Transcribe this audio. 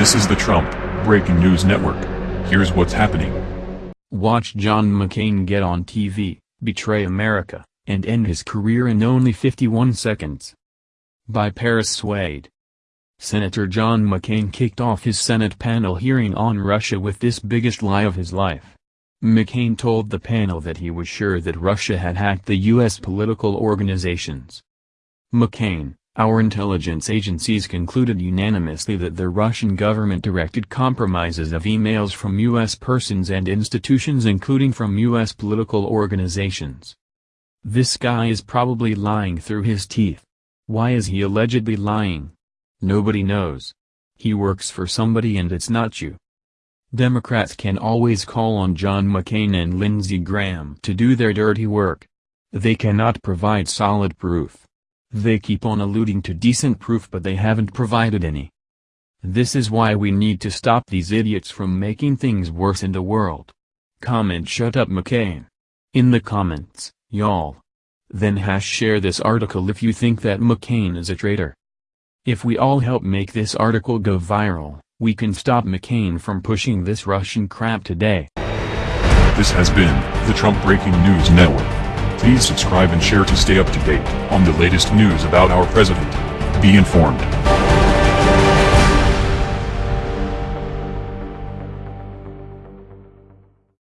This is the Trump Breaking News Network. Here's what's happening. Watch John McCain get on TV, betray America, and end his career in only 51 seconds. By Paris Swade. Senator John McCain kicked off his Senate panel hearing on Russia with this biggest lie of his life. McCain told the panel that he was sure that Russia had hacked the U.S. political organizations. McCain, our intelligence agencies concluded unanimously that the Russian government directed compromises of emails from U.S. persons and institutions including from U.S. political organizations. This guy is probably lying through his teeth. Why is he allegedly lying? Nobody knows. He works for somebody and it's not you. Democrats can always call on John McCain and Lindsey Graham to do their dirty work. They cannot provide solid proof. They keep on alluding to decent proof but they haven't provided any. This is why we need to stop these idiots from making things worse in the world. Comment shut up McCain. In the comments, y'all. Then hash share this article if you think that McCain is a traitor. If we all help make this article go viral, we can stop McCain from pushing this Russian crap today. This has been the Trump Breaking News Network. Please subscribe and share to stay up to date on the latest news about our president. Be informed.